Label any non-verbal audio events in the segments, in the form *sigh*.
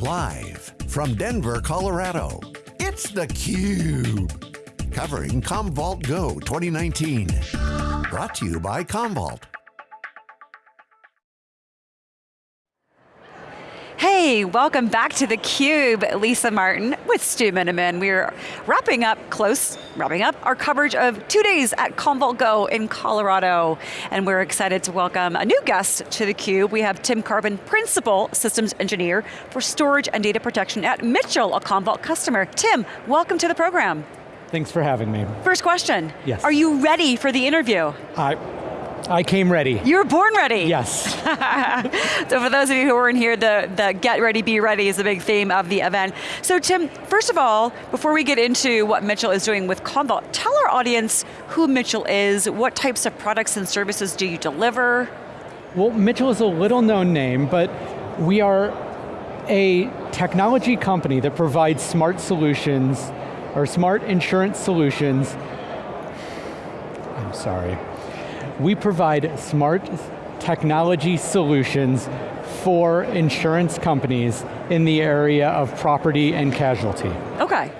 Live from Denver, Colorado, it's theCUBE. Covering Commvault Go 2019. Brought to you by Commvault. Hey, welcome back to theCUBE. Lisa Martin with Stu Miniman. We're wrapping up, close, wrapping up our coverage of two days at Commvault Go in Colorado. And we're excited to welcome a new guest to theCUBE. We have Tim Carbon, Principal Systems Engineer for Storage and Data Protection at Mitchell, a Commvault customer. Tim, welcome to the program. Thanks for having me. First question. Yes. Are you ready for the interview? I, I came ready. You were born ready. Yes. *laughs* so for those of you who weren't here, the, the get ready, be ready is a big theme of the event. So Tim, first of all, before we get into what Mitchell is doing with Commvault, tell our audience who Mitchell is, what types of products and services do you deliver? Well, Mitchell is a little known name, but we are a technology company that provides smart solutions, or smart insurance solutions. I'm sorry. We provide smart technology solutions for insurance companies in the area of property and casualty. Okay.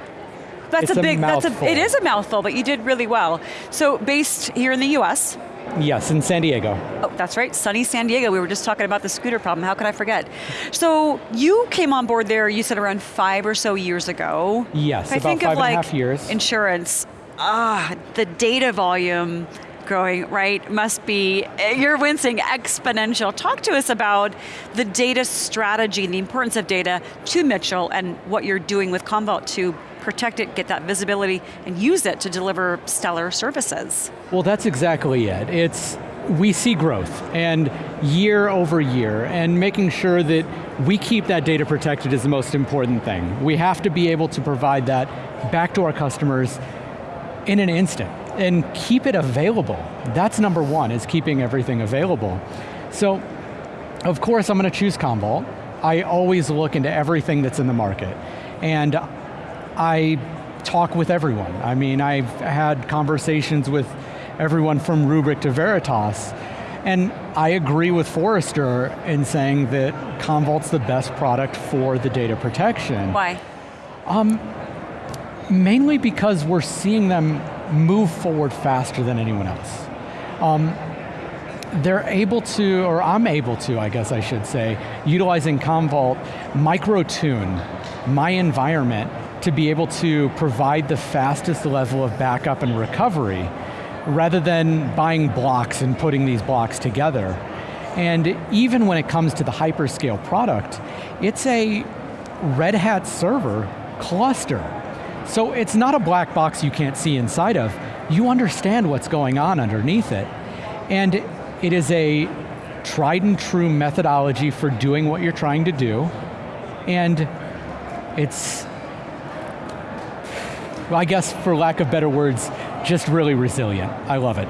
That's It's a a big, that's a, it is a mouthful, but you did really well. So based here in the US, Yes, in San Diego. Oh, that's right, sunny San Diego. We were just talking about the scooter problem. How could I forget? So you came on board there, you said around five or so years ago. Yes, I about think five of and a like half years. insurance, ah, the data volume growing, right, must be, you're wincing, exponential. Talk to us about the data strategy and the importance of data to Mitchell and what you're doing with Commvault to protect it, get that visibility, and use it to deliver stellar services. Well, that's exactly it. It's, we see growth, and year over year, and making sure that we keep that data protected is the most important thing. We have to be able to provide that back to our customers in an instant, and keep it available. That's number one, is keeping everything available. So, of course I'm going to choose Commvault. I always look into everything that's in the market. And I talk with everyone. I mean, I've had conversations with everyone from Rubrik to Veritas, and I agree with Forrester in saying that Commvault's the best product for the data protection. Why? Um, Mainly because we're seeing them move forward faster than anyone else. Um, they're able to, or I'm able to, I guess I should say, utilizing Commvault, micro-tune my environment to be able to provide the fastest level of backup and recovery, rather than buying blocks and putting these blocks together. And even when it comes to the hyperscale product, it's a Red Hat server cluster. So it's not a black box you can't see inside of. You understand what's going on underneath it. And it is a tried and true methodology for doing what you're trying to do. And it's, well, I guess for lack of better words, just really resilient. I love it.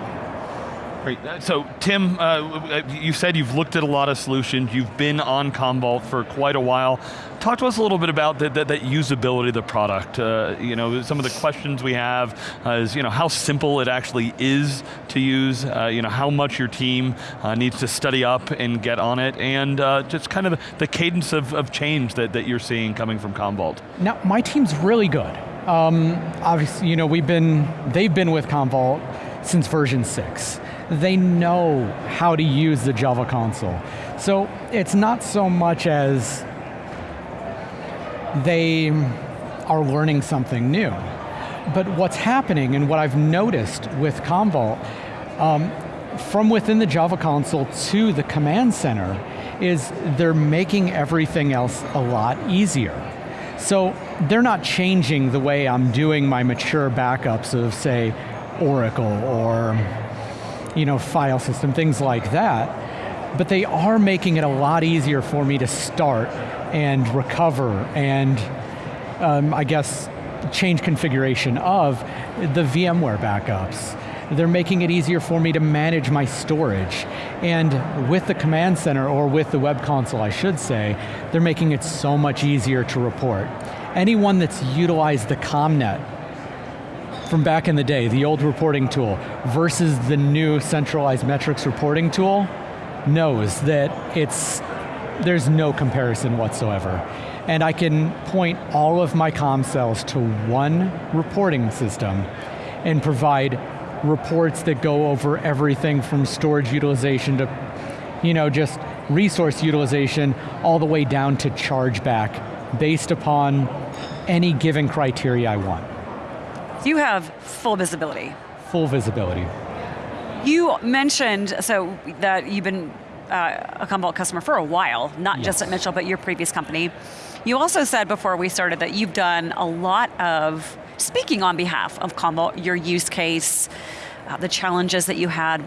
Great. So Tim, uh, you said you've looked at a lot of solutions, you've been on Commvault for quite a while. Talk to us a little bit about the, that usability of the product. Uh, you know, some of the questions we have uh, is, you know, how simple it actually is to use, uh, you know, how much your team uh, needs to study up and get on it, and uh, just kind of the, the cadence of, of change that, that you're seeing coming from Commvault. Now, my team's really good. Um, obviously, you know, we've been, they've been with Commvault since version six. They know how to use the Java console. So it's not so much as they are learning something new. But what's happening and what I've noticed with Commvault, um, from within the Java console to the command center, is they're making everything else a lot easier. So they're not changing the way I'm doing my mature backups of say Oracle or you know, file system, things like that. But they are making it a lot easier for me to start and recover and um, I guess change configuration of the VMware backups. They're making it easier for me to manage my storage. And with the command center, or with the web console I should say, they're making it so much easier to report. Anyone that's utilized the CommNet from back in the day, the old reporting tool, versus the new centralized metrics reporting tool, knows that it's there's no comparison whatsoever. And I can point all of my CommCells to one reporting system and provide reports that go over everything from storage utilization to you know, just resource utilization all the way down to chargeback based upon any given criteria I want. You have full visibility. Full visibility. You mentioned so that you've been uh, a Commvault customer for a while, not yes. just at Mitchell, but your previous company. You also said before we started that you've done a lot of speaking on behalf of Commvault, your use case, uh, the challenges that you had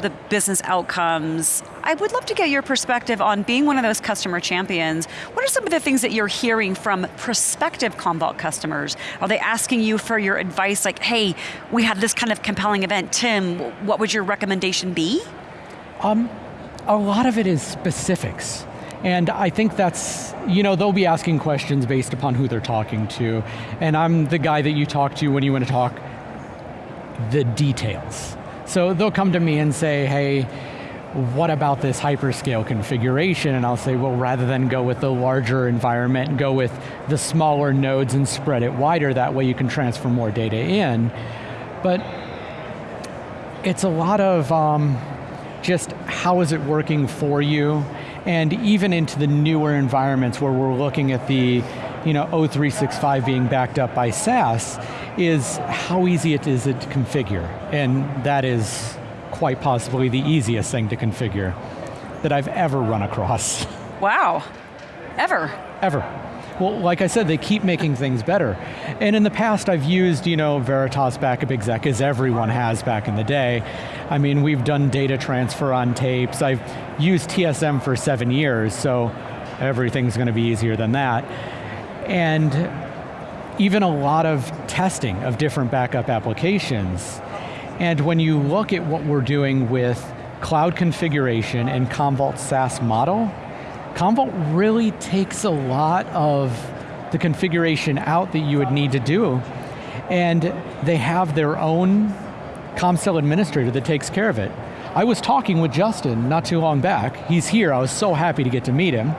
the business outcomes. I would love to get your perspective on being one of those customer champions. What are some of the things that you're hearing from prospective Commvault customers? Are they asking you for your advice like, hey, we had this kind of compelling event, Tim, what would your recommendation be? Um, a lot of it is specifics. And I think that's, you know, they'll be asking questions based upon who they're talking to. And I'm the guy that you talk to when you want to talk the details. So they'll come to me and say, hey, what about this hyperscale configuration? And I'll say, well, rather than go with the larger environment, go with the smaller nodes and spread it wider, that way you can transfer more data in. But it's a lot of um, just how is it working for you, and even into the newer environments where we're looking at the you know, O365 being backed up by SaaS, is how easy it is it to configure. And that is quite possibly the easiest thing to configure that I've ever run across. Wow, ever? Ever. Well, like I said, they keep making things better. And in the past, I've used, you know, Veritas Backup Exec, as everyone has back in the day. I mean, we've done data transfer on tapes. I've used TSM for seven years, so everything's going to be easier than that. And even a lot of testing of different backup applications. And when you look at what we're doing with cloud configuration and Commvault SaaS model, Commvault really takes a lot of the configuration out that you would need to do, and they have their own CommCell administrator that takes care of it. I was talking with Justin not too long back. He's here, I was so happy to get to meet him.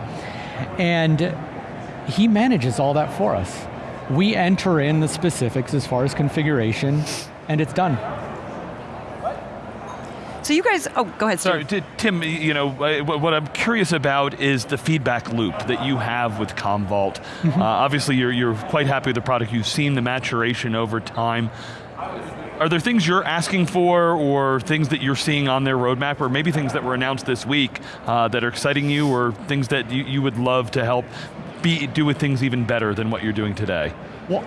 And he manages all that for us. We enter in the specifics as far as configuration, and it's done. So you guys, oh, go ahead, Stu. Sorry, Tim, you know, what I'm curious about is the feedback loop that you have with Commvault. Mm -hmm. uh, obviously, you're, you're quite happy with the product. You've seen the maturation over time. Are there things you're asking for or things that you're seeing on their roadmap or maybe things that were announced this week uh, that are exciting you or things that you, you would love to help be, do with things even better than what you're doing today? Well,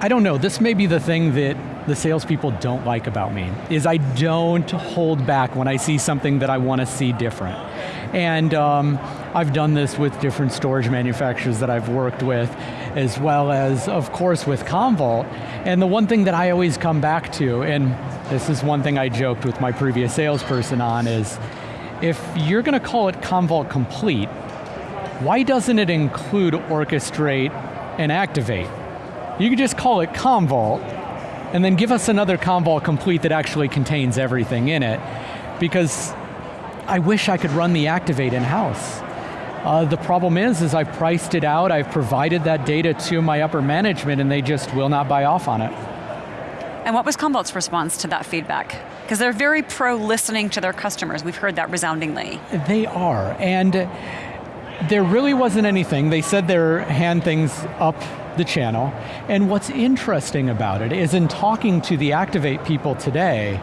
I don't know, this may be the thing that the salespeople don't like about me, is I don't hold back when I see something that I want to see different. And um, I've done this with different storage manufacturers that I've worked with, as well as, of course, with Commvault. And the one thing that I always come back to, and this is one thing I joked with my previous salesperson on, is if you're going to call it Commvault Complete, why doesn't it include orchestrate and activate? You could just call it Commvault, and then give us another Commvault complete that actually contains everything in it, because I wish I could run the activate in-house. Uh, the problem is, is I've priced it out, I've provided that data to my upper management, and they just will not buy off on it. And what was Commvault's response to that feedback? Because they're very pro listening to their customers. We've heard that resoundingly. They are, and there really wasn't anything. They said they're hand things up the channel. And what's interesting about it is in talking to the Activate people today,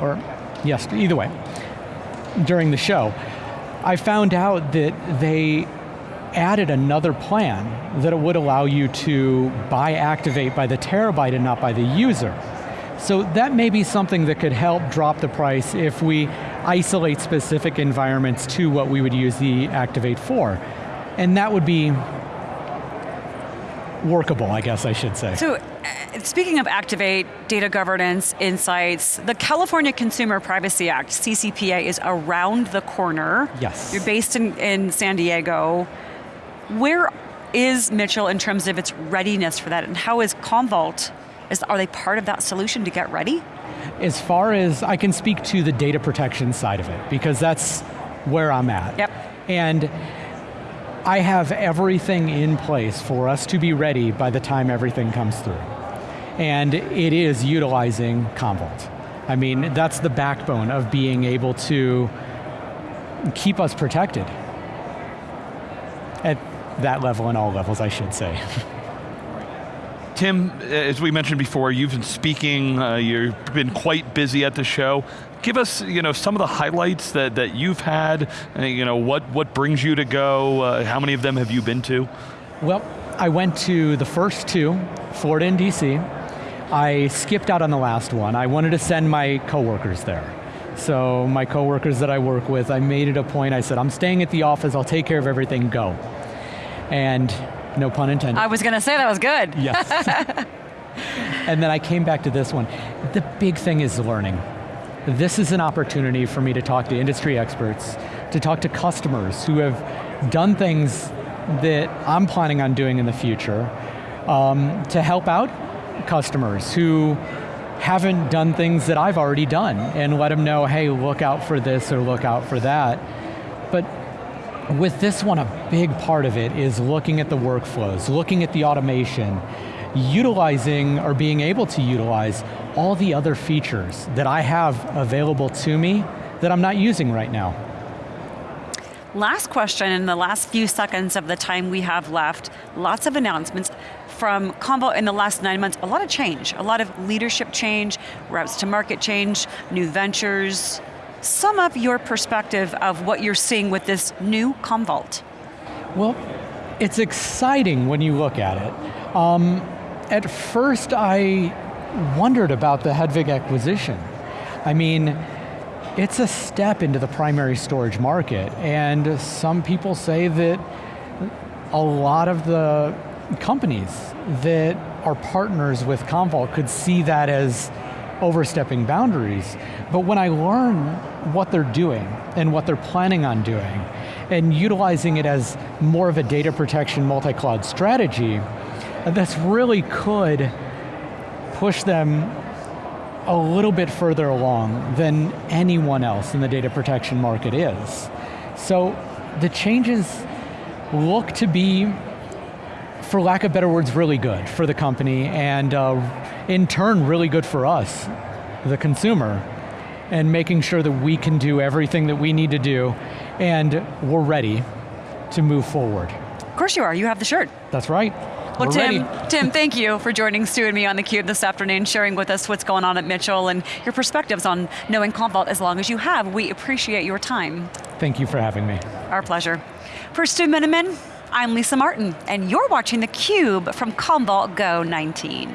or yes, either way, during the show, I found out that they added another plan that it would allow you to buy Activate by the terabyte and not by the user. So that may be something that could help drop the price if we isolate specific environments to what we would use the Activate for. And that would be workable, I guess I should say. So, uh, speaking of Activate, data governance, insights, the California Consumer Privacy Act, CCPA, is around the corner. Yes. You're based in, in San Diego. Where is Mitchell in terms of its readiness for that, and how is Commvault is, are they part of that solution to get ready? As far as I can speak to the data protection side of it, because that's where I'm at. Yep. And I have everything in place for us to be ready by the time everything comes through. And it is utilizing Commvault. I mean, that's the backbone of being able to keep us protected. At that level and all levels, I should say. *laughs* Tim, as we mentioned before, you've been speaking, uh, you've been quite busy at the show. Give us you know, some of the highlights that, that you've had, uh, you know, what, what brings you to go, uh, how many of them have you been to? Well, I went to the first two, Florida and DC. I skipped out on the last one. I wanted to send my coworkers there. So my coworkers that I work with, I made it a point, I said, I'm staying at the office, I'll take care of everything, go. And no pun intended. I was going to say that was good. Yes. *laughs* and then I came back to this one. The big thing is learning. This is an opportunity for me to talk to industry experts, to talk to customers who have done things that I'm planning on doing in the future, um, to help out customers who haven't done things that I've already done and let them know, hey, look out for this or look out for that. But with this one, a big part of it is looking at the workflows, looking at the automation, utilizing or being able to utilize all the other features that I have available to me that I'm not using right now. Last question in the last few seconds of the time we have left, lots of announcements from Commvault in the last nine months, a lot of change, a lot of leadership change, routes to market change, new ventures. Sum up your perspective of what you're seeing with this new Commvault. Well, it's exciting when you look at it. Um, at first I wondered about the Hedvig acquisition. I mean, it's a step into the primary storage market, and some people say that a lot of the companies that are partners with Commvault could see that as overstepping boundaries. But when I learn what they're doing and what they're planning on doing, and utilizing it as more of a data protection multi-cloud strategy, this really could push them a little bit further along than anyone else in the data protection market is. So the changes look to be for lack of better words, really good for the company and uh, in turn really good for us, the consumer, and making sure that we can do everything that we need to do and we're ready to move forward. Of course you are, you have the shirt. That's right. Well, We're Tim, ready. Tim, *laughs* thank you for joining Stu and me on theCUBE this afternoon, sharing with us what's going on at Mitchell and your perspectives on knowing Commvault as long as you have. We appreciate your time. Thank you for having me. Our pleasure. For Stu Miniman, I'm Lisa Martin, and you're watching theCUBE from Commvault Go 19.